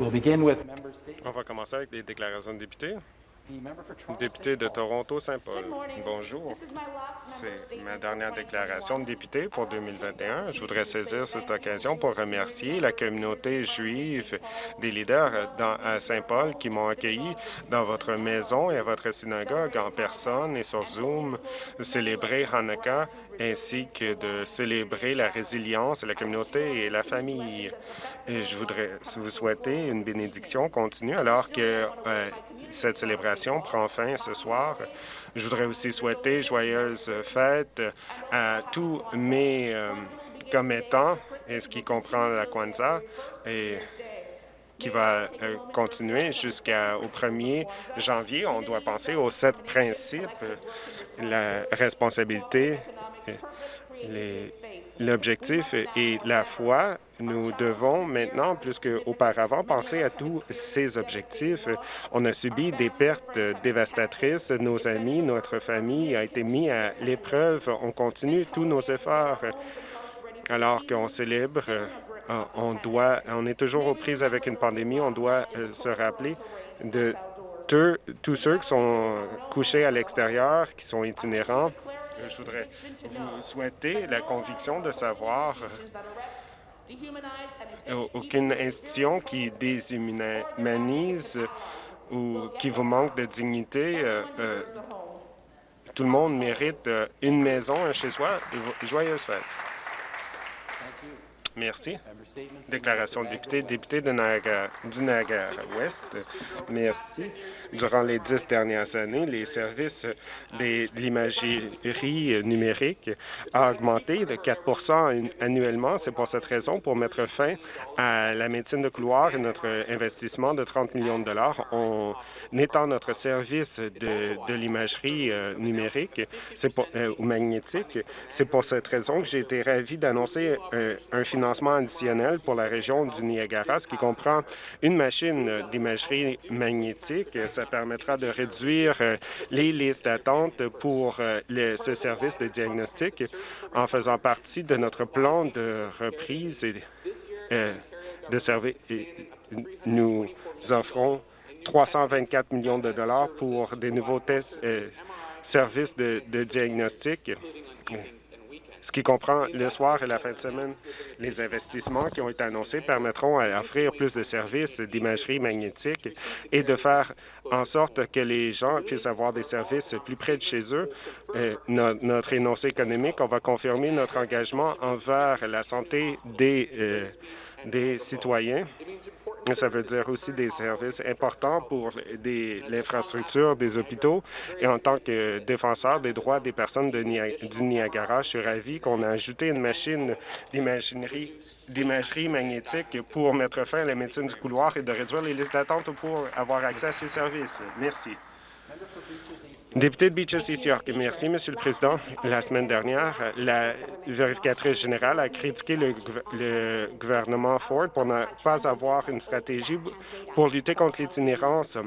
On va commencer avec les déclarations de députés. Député de Toronto-Saint-Paul. Bonjour. C'est ma dernière déclaration de député pour 2021. Je voudrais saisir cette occasion pour remercier la communauté juive des leaders dans, à Saint-Paul qui m'ont accueilli dans votre maison et à votre synagogue en personne et sur Zoom, célébrer Hanukkah ainsi que de célébrer la résilience la communauté et la famille. Je voudrais vous souhaiter une bénédiction continue alors que euh, cette célébration prend fin ce soir. Je voudrais aussi souhaiter joyeuses fêtes à tous mes euh, commettants, et ce qui comprend la Kwanzaa, et qui va euh, continuer jusqu'au 1er janvier. On doit penser aux sept principes, la responsabilité, l'objectif et la foi, nous devons maintenant, plus qu'auparavant, penser à tous ces objectifs. On a subi des pertes dévastatrices. Nos amis, notre famille a été mis à l'épreuve. On continue tous nos efforts alors qu'on célèbre. Euh, on, doit, on est toujours aux prises avec une pandémie. On doit euh, se rappeler de tous ceux qui sont couchés à l'extérieur, qui sont itinérants, je voudrais vous souhaiter la conviction de savoir euh, aucune institution qui déshumanise ou qui vous manque de dignité. Euh, euh, tout le monde mérite une maison, un chez-soi et joyeuses fêtes. Merci. Déclaration de député, député de Niagara, du Niagara-Ouest. Merci. Durant les dix dernières années, les services de l'imagerie numérique ont augmenté de 4% annuellement. C'est pour cette raison, pour mettre fin à la médecine de couloir et notre investissement de 30 millions de dollars, on étend notre service de, l'imagerie euh, numérique euh, ou magnétique. C'est pour cette raison que j'ai été ravi d'annoncer un, un financement additionnel pour la région du Niagara, ce qui comprend une machine d'imagerie magnétique. Ça permettra de réduire euh, les listes d'attente pour euh, ce service de diagnostic en faisant partie de notre plan de reprise euh, de. Nous offrons 324 millions de dollars pour des nouveaux tests, services de diagnostic ce qui comprend le soir et la fin de semaine. Les investissements qui ont été annoncés permettront d'offrir plus de services d'imagerie magnétique et de faire en sorte que les gens puissent avoir des services plus près de chez eux. Euh, notre énoncé économique, on va confirmer notre engagement envers la santé des, euh, des citoyens ça veut dire aussi des services importants pour l'infrastructure des hôpitaux. Et en tant que défenseur des droits des personnes de du Niagara, je suis ravi qu'on a ajouté une machine d'imagerie magnétique pour mettre fin à la médecine du couloir et de réduire les listes d'attente pour avoir accès à ces services. Merci. Député de Beaches East York, merci, Monsieur le Président. La semaine dernière, la vérificatrice générale a critiqué le, le gouvernement Ford pour ne pas avoir une stratégie pour lutter contre l'itinérance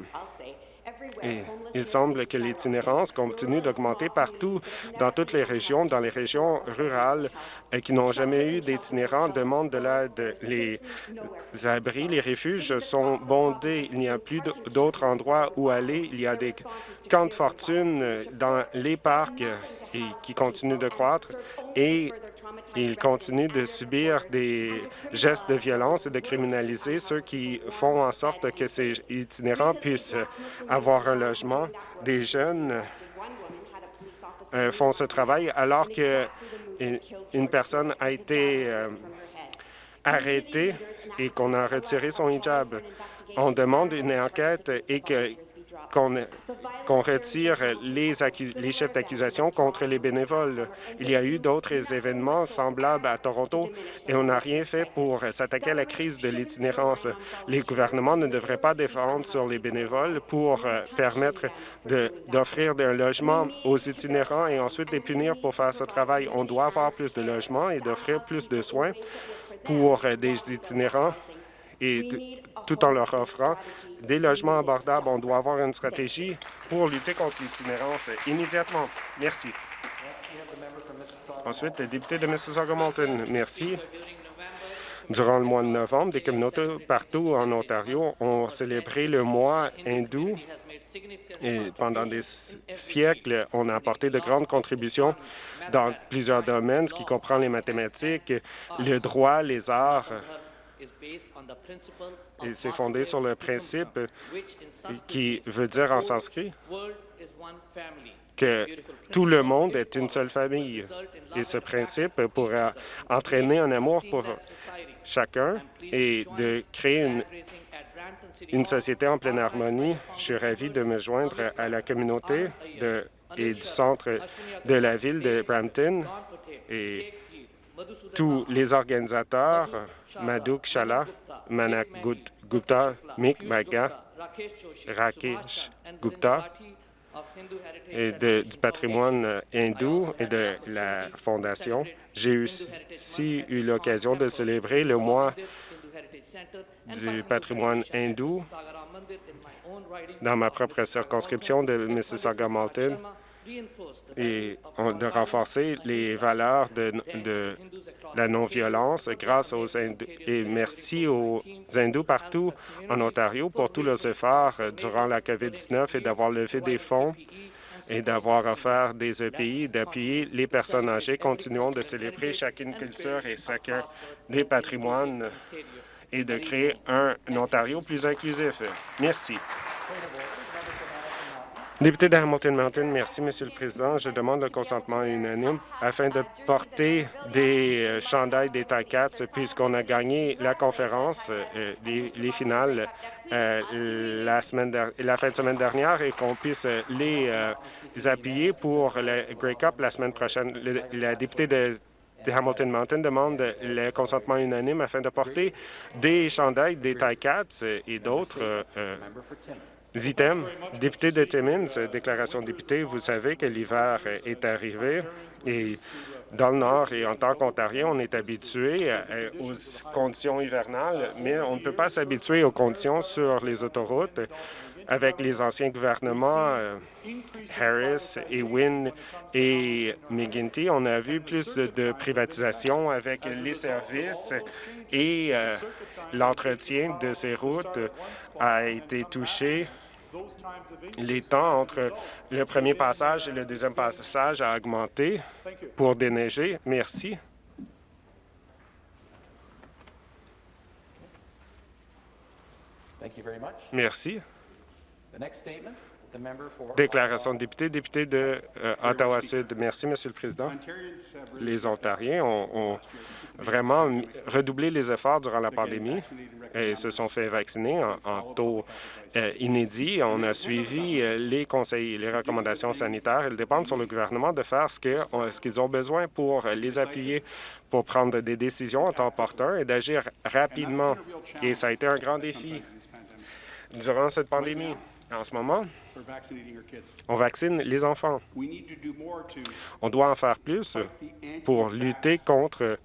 et il semble que l'itinérance continue d'augmenter partout dans toutes les régions, dans les régions rurales qui n'ont jamais eu d'itinérants demandent de l'aide. Les abris, les refuges sont bondés. Il n'y a plus d'autres endroits où aller. Il y a des camps de fortune dans les parcs qui continuent de croître et ils continuent de subir des gestes de violence et de criminaliser ceux qui font en sorte que ces itinérants puissent avoir un logement. Des jeunes euh, font ce travail alors qu'une personne a été euh, arrêtée et qu'on a retiré son hijab. On demande une enquête et que qu'on retire les, les chefs d'accusation contre les bénévoles. Il y a eu d'autres événements semblables à Toronto et on n'a rien fait pour s'attaquer à la crise de l'itinérance. Les gouvernements ne devraient pas défendre sur les bénévoles pour euh, permettre d'offrir un logement aux itinérants et ensuite les punir pour faire ce travail. On doit avoir plus de logements et d'offrir plus de soins pour euh, des itinérants et tout en leur offrant des logements abordables. On doit avoir une stratégie pour lutter contre l'itinérance immédiatement. Merci. Ensuite, le député de Mississauga-Malton. Merci. Durant le mois de novembre, des communautés partout en Ontario ont célébré le mois hindou et pendant des siècles, on a apporté de grandes contributions dans plusieurs domaines, ce qui comprend les mathématiques, le droit, les arts. Et c'est fondé sur le principe qui veut dire en sanskrit que tout le monde est une seule famille. Et ce principe pourra entraîner un amour pour chacun et de créer une, une société en pleine harmonie. Je suis ravi de me joindre à la communauté de, et du centre de la ville de Brampton. Et tous les organisateurs, Madouk Chala, Manak Gupta, Mik Baga, Rakesh Gupta, et du patrimoine hindou et de la Fondation. J'ai aussi eu l'occasion de célébrer le mois du patrimoine hindou dans ma propre circonscription de Mississauga-Malton et de renforcer les valeurs de, la non-violence grâce aux hindous. Et merci aux hindous partout en Ontario pour tous leurs efforts durant la COVID-19 et d'avoir levé des fonds et d'avoir offert des EPI, d'appuyer les personnes âgées. Continuons de célébrer chacune culture et chacun des patrimoines et de créer un Ontario plus inclusif. Merci. Député de Hamilton merci, Monsieur le Président. Je demande le consentement unanime afin de porter des euh, chandails des Ticats puisqu'on a gagné la conférence, euh, les, finales, euh, la, semaine la fin de semaine dernière et qu'on puisse les, appuyer pour le Grey Cup la semaine prochaine. la députée de Hamilton Mountain demande le consentement unanime afin de porter des chandails des Ticats et d'autres Zitem, député de Timmins, déclaration de député, vous savez que l'hiver est arrivé et dans le Nord et en tant qu'Ontarien, on est habitué euh, aux conditions hivernales, mais on ne peut pas s'habituer aux conditions sur les autoroutes. Avec les anciens gouvernements euh, Harris et Wynne et McGuinty, on a vu plus de, privatisation avec les services et euh, l'entretien de ces routes a été touché les temps entre le premier passage et le deuxième passage a augmenté pour déneiger. Merci. Merci. Déclaration de député, député de euh, Ottawa-Sud. Merci, Monsieur le Président. Les Ontariens ont, vraiment redoublé les efforts durant la pandémie et se sont fait vacciner en, taux euh, inédit. On a suivi euh, les conseils et les recommandations sanitaires. Elles dépendent sur le gouvernement de faire ce qu'ils ont besoin pour les appuyer, pour prendre des décisions en temps opportun et d'agir rapidement. Et ça a été un grand défi durant cette pandémie. En ce moment, on vaccine les enfants. On doit en faire plus pour lutter contre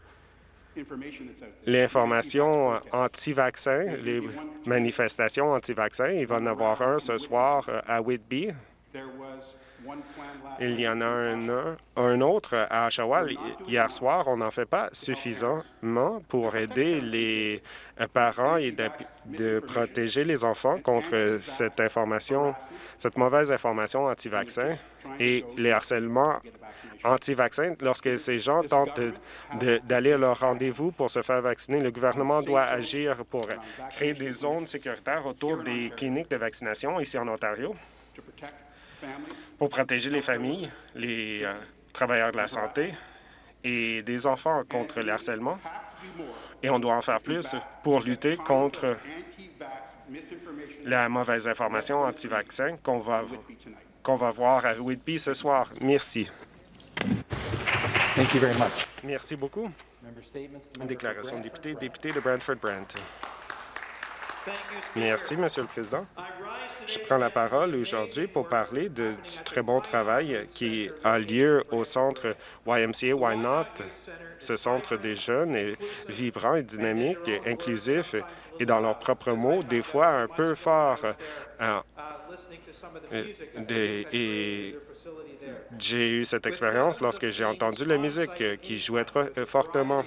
l'information anti-vaccin, les manifestations anti-vaccin. Il va en avoir un ce soir à Whitby. Il y en a un, un autre à Oshawa. Hier soir, on n'en fait pas suffisamment pour aider les parents et de, protéger les enfants contre cette information, cette mauvaise information anti-vaccin et les harcèlements anti-vaccins. Lorsque ces gens tentent d'aller à leur rendez-vous pour se faire vacciner, le gouvernement doit agir pour créer des zones sécuritaires autour des cliniques de vaccination ici en Ontario pour protéger les familles, les euh, travailleurs de la santé et des enfants contre le harcèlement. Et on doit en faire plus pour lutter contre la mauvaise information anti-vaccin qu'on va, qu'on va voir à Whitby ce soir. Merci. Merci beaucoup. Déclaration de député, député de Brantford-Brant. Merci, Monsieur le Président. Je prends la parole aujourd'hui pour parler du très bon travail qui a lieu au centre YMCA Why Not, ce centre des jeunes est vibrant et dynamique inclusif et dans leurs propres mots, des fois un peu fort euh, et j'ai eu cette expérience lorsque j'ai entendu la musique qui jouait très fortement.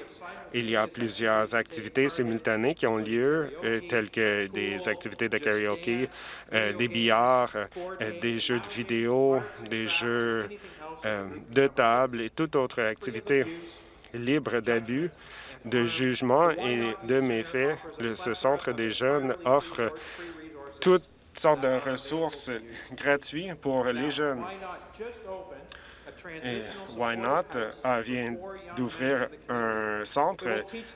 Il y a plusieurs activités simultanées qui ont lieu, telles que des activités de karaoke, des billards, des jeux de vidéo, des jeux de table et toute autre activité libre d'abus de jugement et de méfaits. ce Centre des jeunes offre toutes sortes de ressources gratuites pour les jeunes. Et Why Not? vient d'ouvrir un centre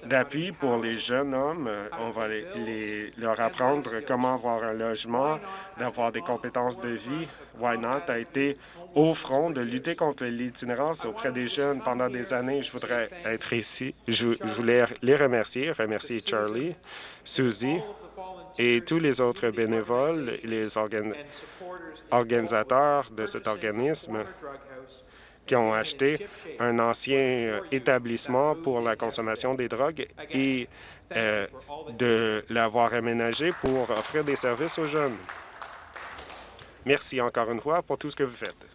d'appui pour les jeunes hommes. On va les, leur apprendre comment avoir un logement, d'avoir des compétences de vie. Why Not a été au front de lutter contre l'itinérance auprès des jeunes pendant des années. Je voudrais être ici. Je, voulais les remercier, remercier Charlie, Susie et tous les autres bénévoles, les organisateurs de cet organisme qui ont acheté un ancien euh, établissement pour la consommation des drogues et euh, de l'avoir aménagé pour offrir des services aux jeunes. Merci encore une fois pour tout ce que vous faites.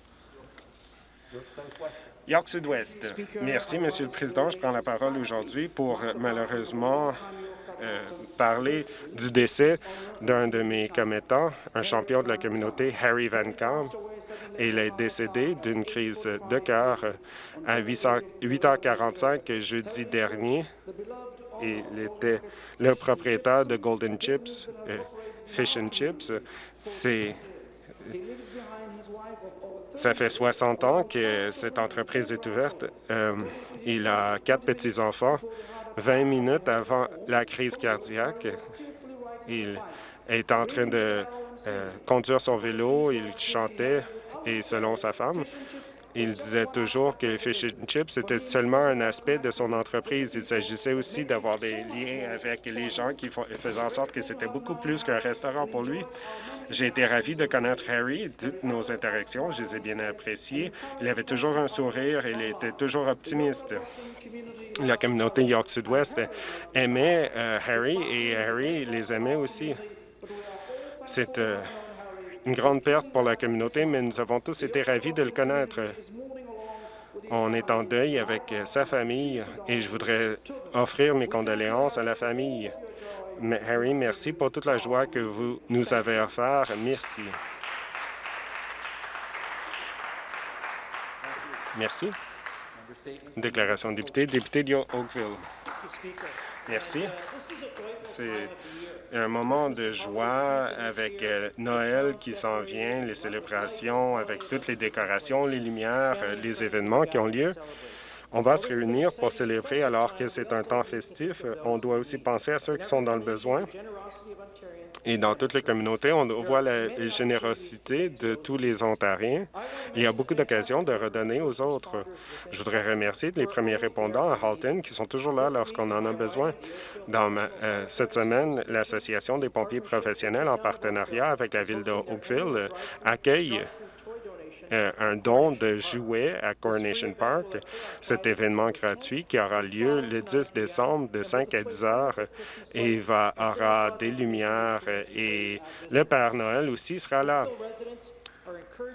York Sud-Ouest. Merci, Monsieur le Président. Je prends la parole aujourd'hui pour malheureusement euh, parler du décès d'un de mes commettants, un champion de la communauté, Harry Van Camp. Il est décédé d'une crise de cœur à 8h45 jeudi dernier. Il était le propriétaire de Golden Chips, euh, Fish and Chips. Ça fait 60 ans que cette entreprise est ouverte. Euh, il a quatre petits-enfants. 20 minutes avant la crise cardiaque, il est en train de euh, conduire son vélo, il chantait, et selon sa femme, il disait toujours que Fish and Chips était seulement un aspect de son entreprise. Il s'agissait aussi d'avoir des liens avec les gens qui faisaient en sorte que c'était beaucoup plus qu'un restaurant pour lui. J'ai été ravi de connaître Harry, toutes nos interactions, je les ai bien appréciées. Il avait toujours un sourire, il était toujours optimiste. La communauté York Sud-Ouest aimait euh, Harry et Harry les aimait aussi. C'est euh, une grande perte pour la communauté, mais nous avons tous été ravis de le connaître. On est en deuil avec sa famille et je voudrais offrir mes condoléances à la famille. Harry, merci pour toute la joie que vous nous avez offert. Merci. Merci. Déclaration de député, député de Oakville. Merci. C'est un moment de joie avec euh, Noël qui s'en vient, les célébrations, avec toutes les décorations, les lumières, euh, les événements qui ont lieu. On va se réunir pour célébrer alors que c'est un temps festif. On doit aussi penser à ceux qui sont dans le besoin. Et dans toutes les communautés, on voit la générosité de tous les Ontariens. Il y a beaucoup d'occasions de redonner aux autres. Je voudrais remercier les premiers répondants à Halton qui sont toujours là lorsqu'on en a besoin. Dans euh, cette semaine, l'Association des pompiers professionnels, en partenariat avec la ville de Oakville, accueille un don de jouets à Coronation Park. Cet événement gratuit qui aura lieu le 10 décembre de 5 à 10 heures et va, aura des lumières et le Père Noël aussi sera là.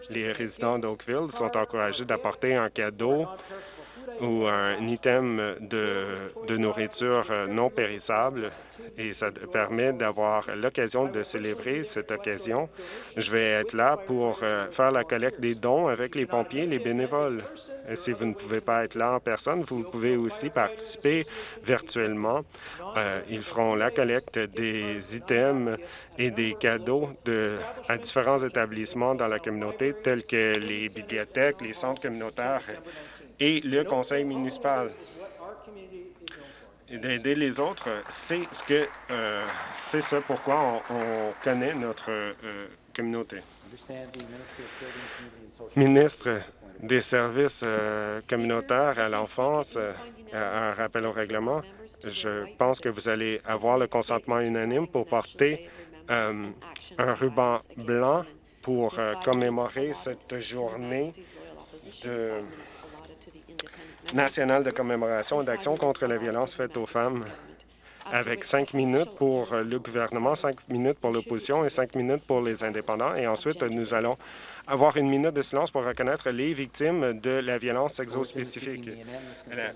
Les résidents d'Oakville sont encouragés d'apporter un cadeau ou un item de, nourriture non périssable et ça permet d'avoir l'occasion de célébrer cette occasion. Je vais être là pour euh, faire la collecte des dons avec les pompiers, les bénévoles. si vous ne pouvez pas être là en personne, vous pouvez aussi participer virtuellement. Euh, ils feront la collecte des items et des cadeaux de, à différents établissements dans la communauté, tels que les bibliothèques, les centres communautaires et le conseil municipal. D'aider les autres, c'est ce que euh, c'est ça pourquoi on, connaît notre euh, communauté. Ministre des services euh, communautaires à l'enfance, un rappel au règlement. Je pense que vous allez avoir le consentement unanime pour porter un ruban blanc pour commémorer cette journée de national de commémoration et d'action contre la violence faite aux femmes. avec cinq minutes pour le gouvernement, cinq minutes pour l'opposition et cinq minutes pour les indépendants. Et ensuite, nous allons avoir une minute de silence pour reconnaître les victimes de la violence sexo-spécifique.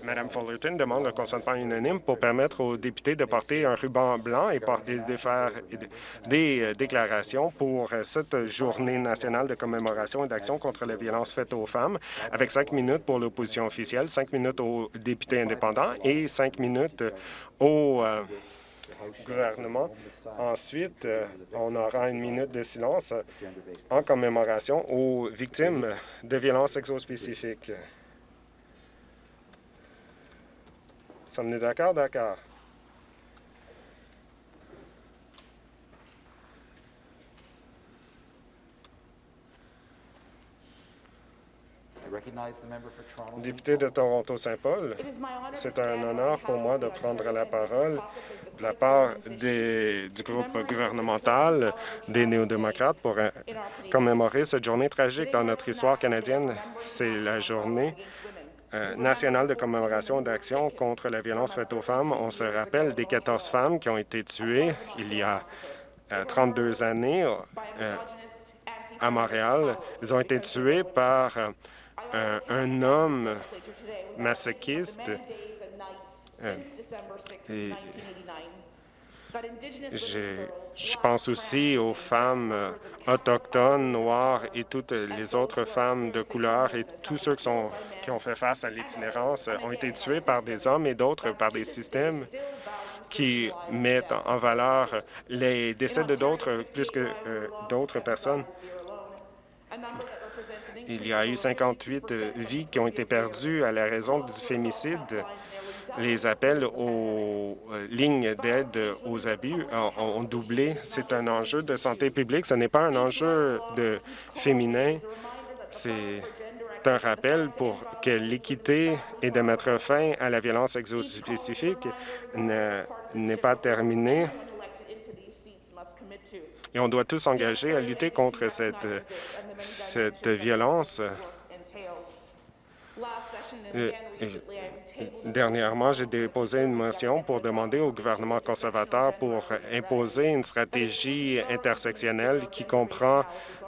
Madame Fullerton demande le consentement unanime pour permettre aux députés de porter un ruban blanc et de faire des euh, déclarations pour cette journée nationale de commémoration et d'action contre la violence faite aux femmes, avec cinq minutes pour l'opposition officielle, cinq minutes aux députés indépendants et cinq minutes aux euh, Ensuite, euh, on aura une minute de silence en commémoration aux victimes de violences sexospécifiques. Sommes-nous d'accord? D'accord. Député de Toronto-Saint-Paul, c'est un honneur pour moi de prendre la parole de la part du groupe gouvernemental des néo-démocrates pour euh, commémorer cette journée tragique dans notre histoire canadienne. C'est la journée euh, nationale de commémoration d'action contre la violence faite aux femmes. On se rappelle des 14 femmes qui ont été tuées il y a 32 euh, années à Montréal. Elles ont été tuées par un, homme masochiste. Euh, je pense aussi aux femmes euh, autochtones, noires et toutes les autres femmes de couleur et tous ceux qui, ont fait face à l'itinérance ont été tués par des hommes et d'autres par des systèmes qui mettent en valeur les décès de d'autres plus que euh, d'autres personnes. Il y a eu 58 euh, vies qui ont été perdues à la raison du fémicide. Les appels aux euh, lignes d'aide aux abus ont doublé. C'est un enjeu de santé publique. Ce n'est pas un enjeu de féminin. C'est un rappel pour que l'équité et de mettre fin à la violence exospécifique n'est pas terminée. Et on doit tous s'engager à lutter contre cette cette violence. Dernièrement, j'ai déposé une motion pour demander au gouvernement conservateur pour imposer une stratégie intersectionnelle qui comprend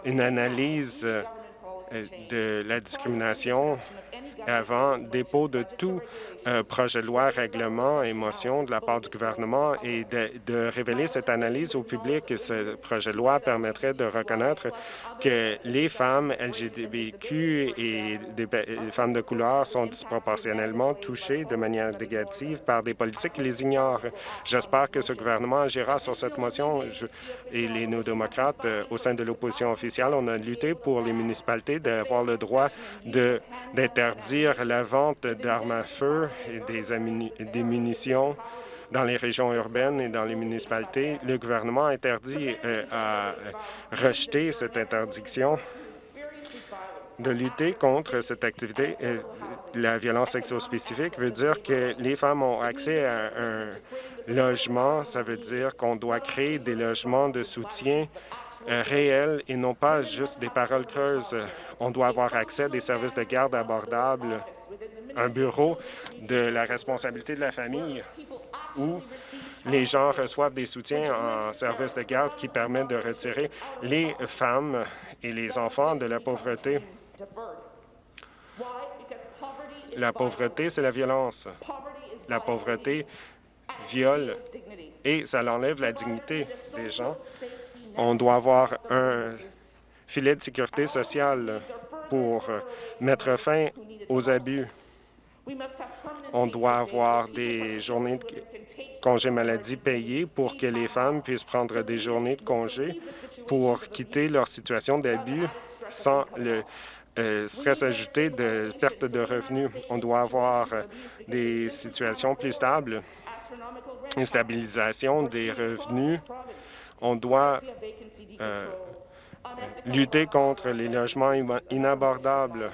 une analyse euh, de la discrimination avant dépôt de tout euh, projet de loi, règlement et motion de la part du gouvernement et de, révéler cette analyse au public. Ce projet de loi permettrait de reconnaître que les femmes LGBTQ et des femmes de couleur sont disproportionnellement touchées de manière négative par des politiques qui les ignorent. J'espère que ce gouvernement agira sur cette motion et les néo-démocrates euh, au sein de l'opposition officielle, on a lutté pour les municipalités d'avoir le droit d'interdire la vente d'armes à feu et des, munitions dans les régions urbaines et dans les municipalités. Le gouvernement interdit euh, à rejeter cette interdiction de lutter contre cette activité. La violence sexo-spécifique veut dire que les femmes ont accès à un logement. Ça veut dire qu'on doit créer des logements de soutien euh, réels et non pas juste des paroles creuses. On doit avoir accès à des services de garde abordables un bureau de la responsabilité de la famille où les gens reçoivent des soutiens en service de garde qui permettent de retirer les femmes et les enfants de la pauvreté. La pauvreté, c'est la violence. La pauvreté viole et ça enlève la dignité des gens. On doit avoir un filet de sécurité sociale pour mettre fin aux abus. On doit avoir des journées de congé maladie payées pour que les femmes puissent prendre des journées de congé pour quitter leur situation d'abus sans le euh, stress ajouté de perte de revenus. On doit avoir des situations plus stables, une stabilisation des revenus. On doit euh, lutter contre les logements inabordables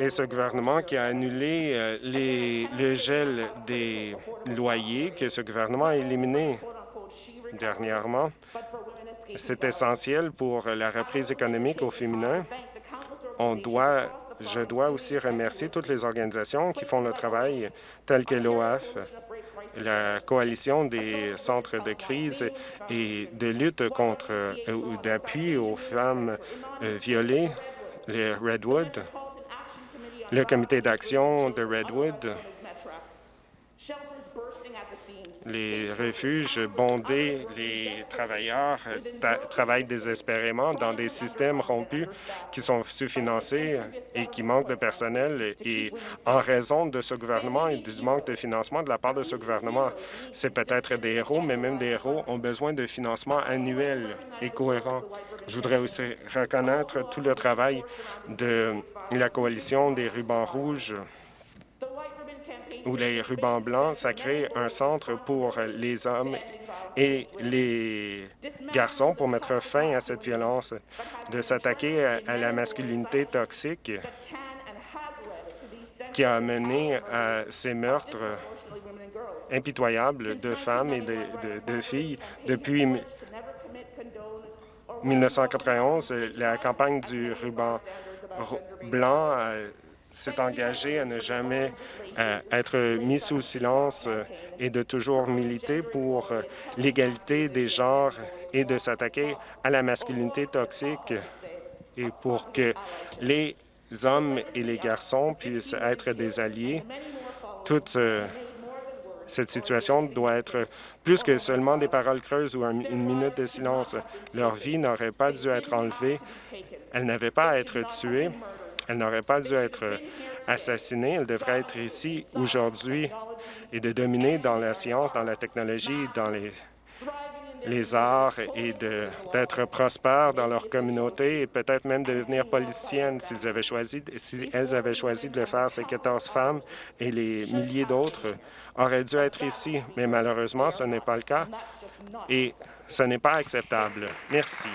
et ce gouvernement qui a annulé euh, le gel des loyers que ce gouvernement a éliminé dernièrement. C'est essentiel pour la reprise économique au féminin. On doit je dois aussi remercier toutes les organisations qui font le travail, telles que l'OAF, la coalition des centres de crise et de lutte contre ou d'appui aux femmes violées, les Redwood, le comité d'action de Redwood, les refuges bondés, les travailleurs travaillent désespérément dans des systèmes rompus qui sont sous-financés et qui manquent de personnel. Et en raison de ce gouvernement et du manque de financement de la part de ce gouvernement, c'est peut-être des héros, mais même des héros ont besoin de financement annuel et cohérent. Je voudrais aussi reconnaître tout le travail de la coalition des rubans rouges ou les rubans blancs, ça crée un centre pour les hommes et les garçons pour mettre fin à cette violence, de s'attaquer à, la masculinité toxique qui a mené à ces meurtres impitoyables de femmes et de, filles depuis 1991. La campagne du ruban blanc s'est engagé à ne jamais euh, être mis sous silence euh, et de toujours militer pour euh, l'égalité des genres et de s'attaquer à la masculinité toxique et pour que les hommes et les garçons puissent être des alliés. Toute cette situation doit être plus que seulement des paroles creuses ou une minute de silence. Leur vie n'aurait pas dû être enlevée, elle n'avait pas à être tuée, elle n'aurait pas dû être assassinée. Elle devrait être ici aujourd'hui et de dominer dans la science, dans la technologie, dans les, les arts et d'être prospères dans leur communauté et peut-être même devenir politiciennes s'ils avaient choisi, si elles avaient choisi de le faire. Ces 14 femmes et les milliers d'autres auraient dû être ici, mais malheureusement, ce n'est pas le cas et ce n'est pas acceptable. Merci.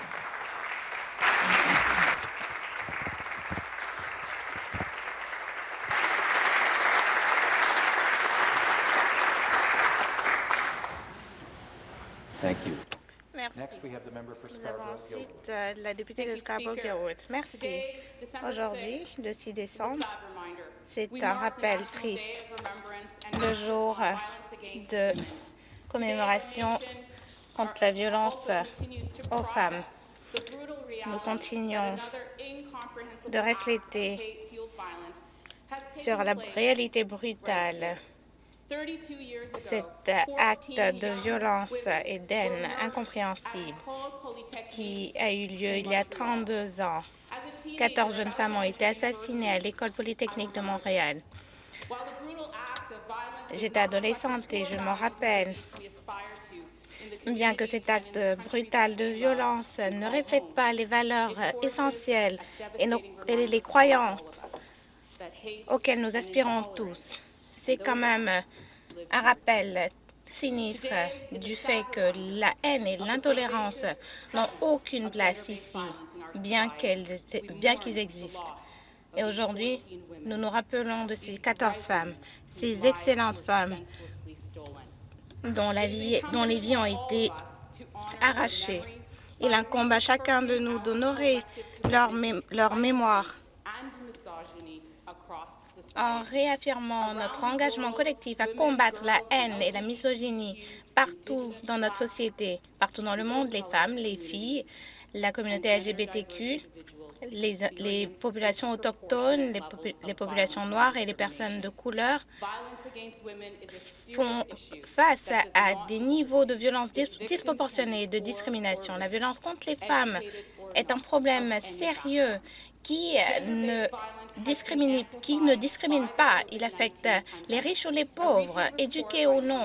Nous avons ensuite euh, la députée de Scarborough-Gilwood. Merci. Aujourd'hui, le 6 décembre, c'est un rappel triste, le jour de commémoration contre la violence aux femmes. Nous continuons de refléter sur la réalité brutale cet acte de violence et d'haine incompréhensible qui a eu lieu il y a 32 ans. 14 jeunes femmes ont été assassinées à l'École polytechnique de Montréal. J'étais adolescente et je me rappelle, bien que cet acte brutal de violence ne reflète pas les valeurs essentielles et les croyances auxquelles nous aspirons tous c'est quand même un rappel sinistre du fait que la haine et l'intolérance n'ont aucune place ici, bien qu'ils existent. Et aujourd'hui, nous nous rappelons de ces 14 femmes, ces excellentes femmes dont, la vie, dont les vies ont été arrachées. Il incombe à chacun de nous d'honorer leur mémoire en réaffirmant notre engagement collectif à combattre la haine et la misogynie partout dans notre société, partout dans le monde, les femmes, les filles, la communauté LGBTQ, les, populations autochtones, les, populations noires et les personnes de couleur font face à, des niveaux de violence disproportionnés et de discrimination. La violence contre les femmes est un problème sérieux qui ne qui ne discrimine pas. Il affecte les riches ou les pauvres, éduqués ou non.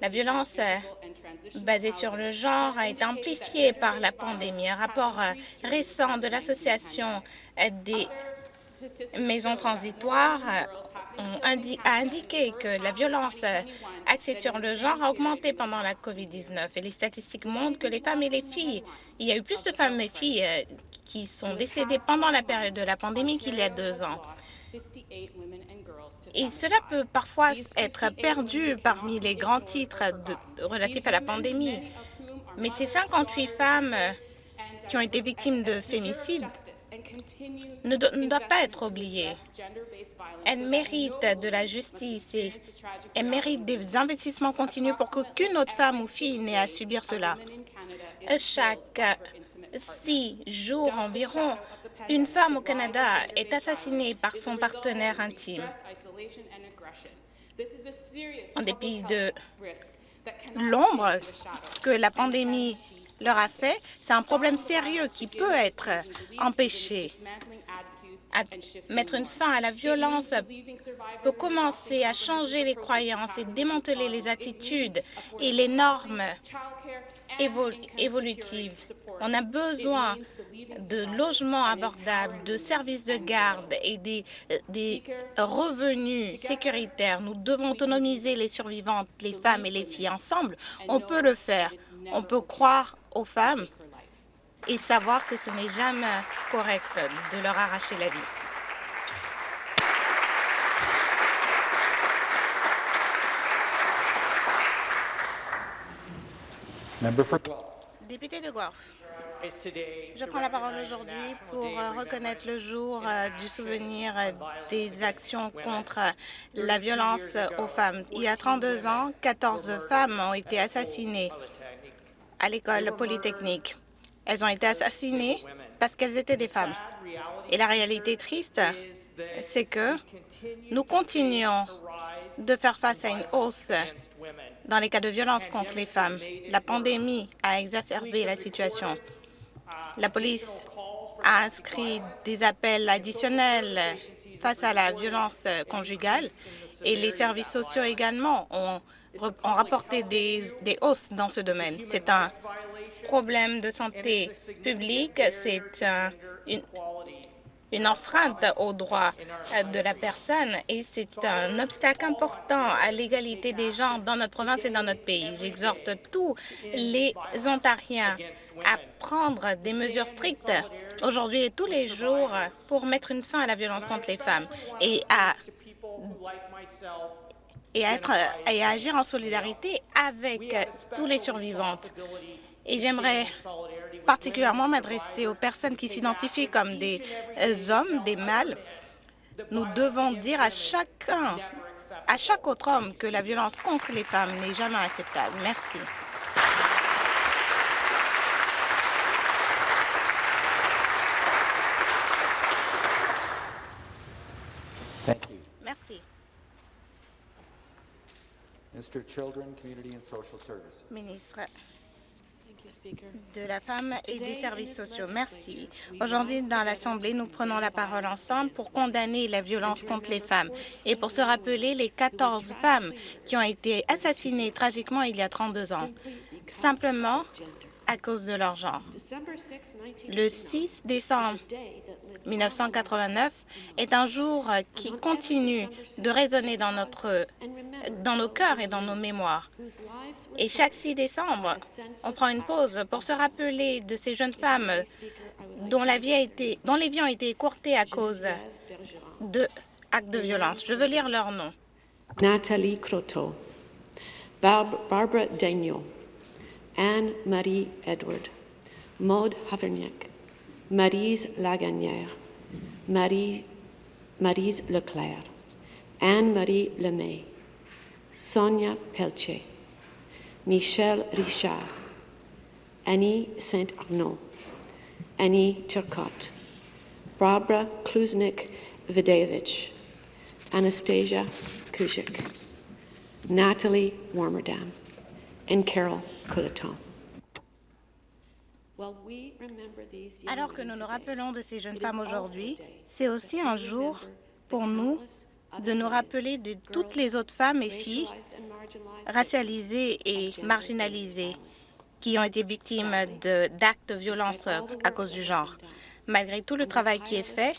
La violence basée sur le genre a été amplifiée par la pandémie. Un rapport récent de l'Association des maisons transitoires a indiqué que la violence axée sur le genre a augmenté pendant la COVID-19 et les statistiques montrent que les femmes et les filles, il y a eu plus de femmes et filles qui sont décédées pendant la période de la pandémie qu'il y a deux ans. Et cela peut parfois être perdu parmi les grands titres relatifs à la pandémie. Mais ces 58 femmes qui ont été victimes de ne, do ne doivent pas être oubliées. Elles méritent de la justice et elles méritent des investissements continus pour qu'aucune autre femme ou fille n'ait à subir cela. Chaque six jours environ, une femme au Canada est assassinée par son partenaire intime. En dépit de l'ombre que la pandémie leur a fait, c'est un problème sérieux qui peut être empêché. Mettre une fin à la violence peut commencer à changer les croyances et démanteler les attitudes et les normes évolutives. On a besoin de logements abordables, de services de garde et des, des revenus sécuritaires. Nous devons autonomiser les survivantes, les femmes et les filles. Ensemble, on peut le faire. On peut croire aux femmes et savoir que ce n'est jamais correct de leur arracher la vie. Député de Guelph. Je prends la parole aujourd'hui pour euh, reconnaître le jour euh, du souvenir euh, des actions contre la violence aux femmes. Il y a 32 ans, 14 femmes ont été assassinées à l'école polytechnique. Elles ont été assassinées parce qu'elles étaient des femmes. Et la réalité triste, c'est que nous continuons de faire face à une hausse dans les cas de violence contre les femmes. La pandémie a exacerbé la situation. La police a inscrit des appels additionnels face à la violence conjugale et les services sociaux également ont, rapporté des, des hausses dans ce domaine. C'est un problème de santé publique, c'est un, une enfreinte aux droits de la personne et c'est un obstacle important à l'égalité des gens dans notre province et dans notre pays. J'exhorte tous les Ontariens à prendre des mesures strictes aujourd'hui et tous les jours pour mettre une fin à la violence contre les femmes et à et à, être, et agir en solidarité avec tous les survivantes. Et j'aimerais particulièrement m'adresser aux personnes qui s'identifient comme des hommes, des mâles. Nous devons dire à chacun, à chaque autre homme que la violence contre les femmes n'est jamais acceptable. Merci. Merci. Ministre de la femme et des services sociaux. Merci. Aujourd'hui, dans l'Assemblée, nous prenons la parole ensemble pour condamner la violence contre les femmes et pour se rappeler les 14 femmes qui ont été assassinées tragiquement il y a 32 ans, simplement à cause de leur genre. Le 6 décembre 1989 est un jour qui continue de résonner dans, notre, dans nos cœurs et dans nos mémoires. Et chaque 6 décembre, on prend une pause pour se rappeler de ces jeunes femmes dont, les vies ont été écourtées à cause d'actes de violence. Je veux lire leurs noms. Nathalie Croteau, Barbara Daigneault, Anne-Marie Edward, Maude Haverniak, Marise Lagagnère, Marie, Marise Leclerc, Anne-Marie Lemay, Sonia Pelletier, Michel Richard, Annie Saint-Arnaud, Annie Turcotte, Barbara Kluznik-Videvich, Anastasia Kuzik, Natalie Warmerdam, and Carol Coleton. Alors que nous nous rappelons de ces jeunes femmes aujourd'hui, c'est aussi un jour pour nous de nous rappeler de toutes les autres femmes et filles racialisées et marginalisées qui ont été victimes d'actes de, violence à cause du genre. Malgré tout le travail qui est fait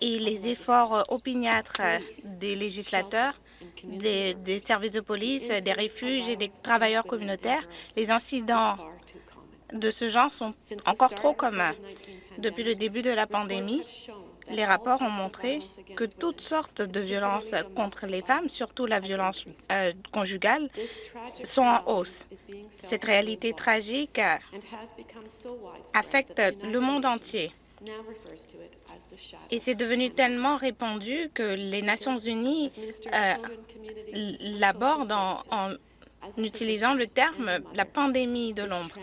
et les efforts opiniâtres des législateurs, des, des, services de police, des refuges et des travailleurs communautaires, les incidents de ce genre sont encore trop communs. Depuis le début de la pandémie, les rapports ont montré que toutes sortes de violences contre les femmes, surtout la violence euh, conjugale, sont en hausse. Cette réalité tragique affecte le monde entier. Et c'est devenu tellement répandu que les Nations unies euh, l'abordent en, en utilisant le terme la pandémie de l'ombre.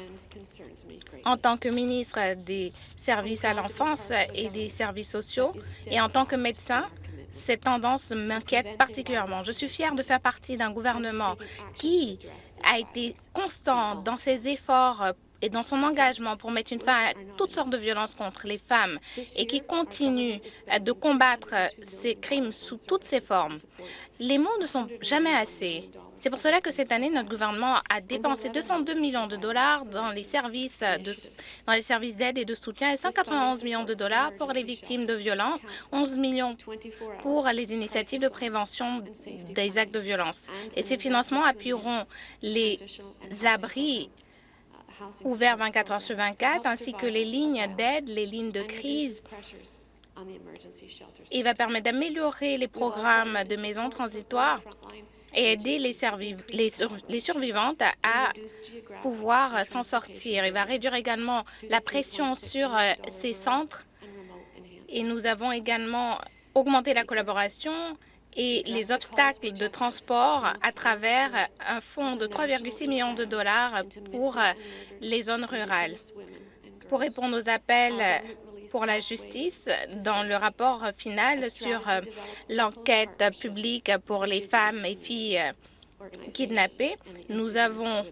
En tant que ministre des services à l'enfance et des services sociaux et en tant que médecin, cette tendance m'inquiète particulièrement. Je suis fière de faire partie d'un gouvernement qui a été constant dans ses efforts et dans son engagement pour mettre une fin à toutes sortes de violences contre les femmes et qui continue de combattre ces crimes sous toutes ses formes. Les mots ne sont jamais assez. C'est pour cela que cette année, notre gouvernement a dépensé 202 millions de dollars dans les services d'aide et de soutien et 191 millions de dollars pour les victimes de violences, 11 millions pour les initiatives de prévention des actes de violence. Et ces financements appuieront les abris ouverts 24 heures sur 24, ainsi que les lignes d'aide, les lignes de crise Il va permettre d'améliorer les programmes de maisons transitoires et aider les, les, survivantes à pouvoir s'en sortir. Il va réduire également la pression sur euh, ces centres et nous avons également augmenté la collaboration et les obstacles de transport à travers un fonds de 3,6 millions de dollars pour les zones rurales. Pour répondre aux appels pour la justice, dans le rapport final sur l'enquête publique pour les femmes et filles kidnappées, nous avons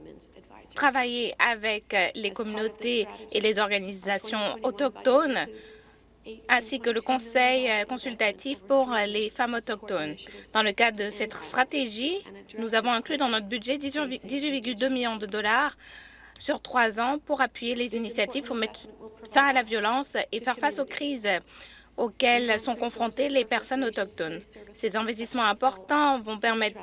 travaillé avec les communautés et les organisations autochtones ainsi que le Conseil euh, consultatif pour euh, les femmes autochtones. Dans le cadre de cette stratégie, nous avons inclus dans notre budget 18,2 millions de dollars sur trois ans pour appuyer les initiatives pour mettre fin à la violence et faire face aux crises auxquelles sont confrontées les personnes autochtones. Ces investissements importants vont permettre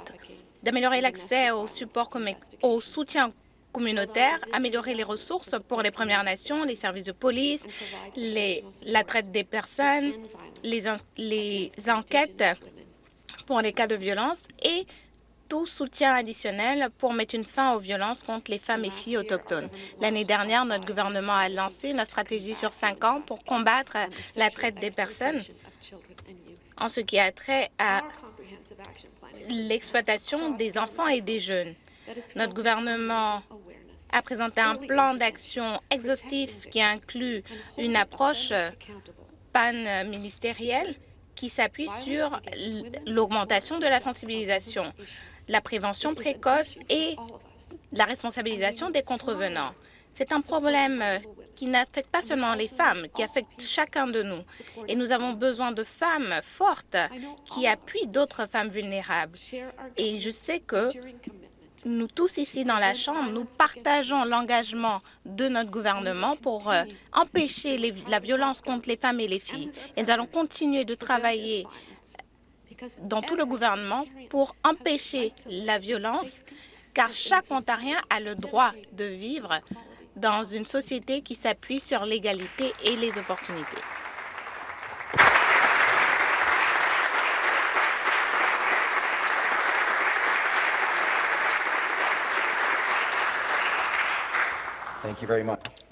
d'améliorer l'accès au soutien communautaire, améliorer les ressources pour les Premières Nations, les services de police, la traite des personnes, les, les enquêtes pour les cas de violence et tout soutien additionnel pour mettre une fin aux violences contre les femmes et filles autochtones. L'année dernière, notre gouvernement a lancé une stratégie sur cinq ans pour combattre la traite des personnes en ce qui a trait à l'exploitation des enfants et des jeunes. Notre gouvernement a présenté un plan d'action exhaustif qui inclut une approche pan-ministérielle qui s'appuie sur l'augmentation de la sensibilisation, la prévention précoce et la responsabilisation des contrevenants. C'est un problème qui n'affecte pas seulement les femmes, qui affecte chacun de nous. Et nous avons besoin de femmes fortes qui appuient d'autres femmes vulnérables. Et je sais que nous tous ici dans la Chambre, nous partageons l'engagement de notre gouvernement pour euh, empêcher la violence contre les femmes et les filles. Et nous allons continuer de travailler dans tout le gouvernement pour empêcher la violence, car chaque Ontarien a le droit de vivre dans une société qui s'appuie sur l'égalité et les opportunités.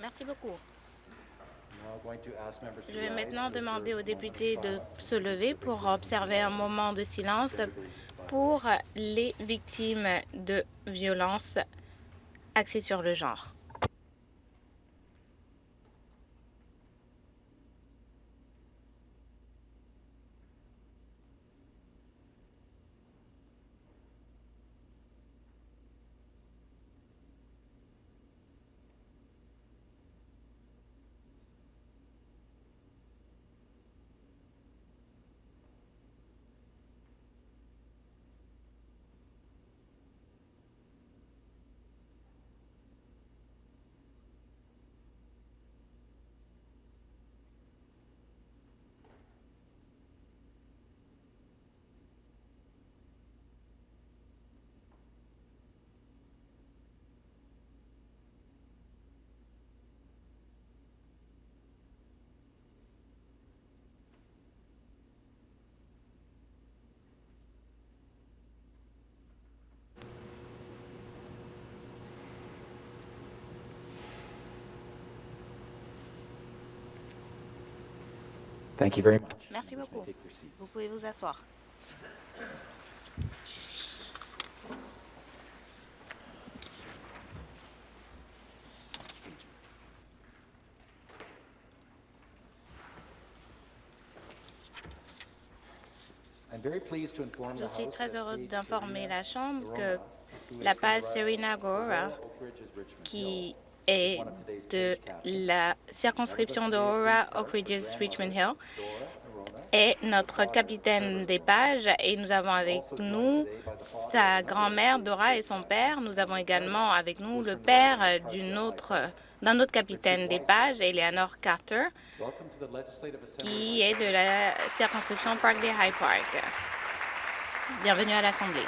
Merci beaucoup. Je vais maintenant demander aux députés de se lever pour observer un moment de silence pour les victimes de violences axées sur le genre. Thank you very much. Merci beaucoup. Vous pouvez vous asseoir. Je suis très heureux d'informer la Chambre que la page Serena Gora, qui Today's de la circonscription d'Aurora, Oak Ridges, Richmond Hill, est notre capitaine des pages et nous avons avec nous sa grand-mère Dora et son père. Nous avons également avec nous le père d'une autre d'un autre capitaine des pages, Eleanor Carter, qui est de la circonscription Parkdale High Park. Bienvenue à l'Assemblée.